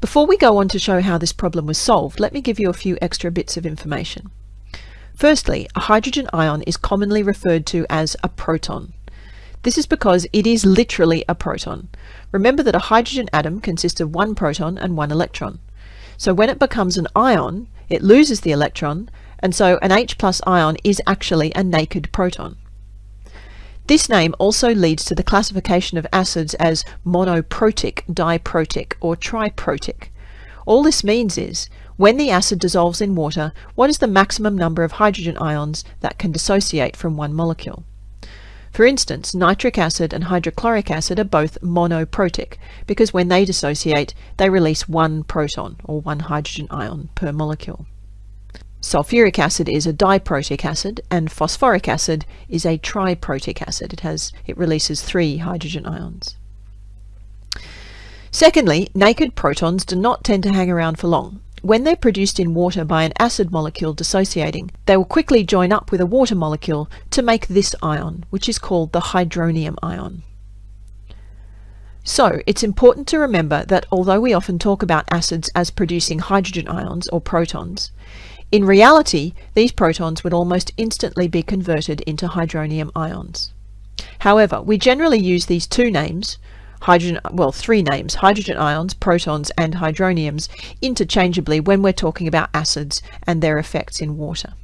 Before we go on to show how this problem was solved, let me give you a few extra bits of information. Firstly, a hydrogen ion is commonly referred to as a proton. This is because it is literally a proton. Remember that a hydrogen atom consists of one proton and one electron. So when it becomes an ion, it loses the electron, and so an H plus ion is actually a naked proton. This name also leads to the classification of acids as monoprotic, diprotic, or triprotic. All this means is, when the acid dissolves in water, what is the maximum number of hydrogen ions that can dissociate from one molecule? For instance, nitric acid and hydrochloric acid are both monoprotic because when they dissociate, they release one proton or one hydrogen ion per molecule. Sulfuric acid is a diprotic acid and phosphoric acid is a triprotic acid. It has it releases three hydrogen ions. Secondly, naked protons do not tend to hang around for long. When they're produced in water by an acid molecule dissociating, they will quickly join up with a water molecule to make this ion, which is called the hydronium ion. So, it's important to remember that although we often talk about acids as producing hydrogen ions or protons, in reality, these protons would almost instantly be converted into hydronium ions. However, we generally use these two names, hydrogen, well, three names, hydrogen ions, protons, and hydroniums, interchangeably when we're talking about acids and their effects in water.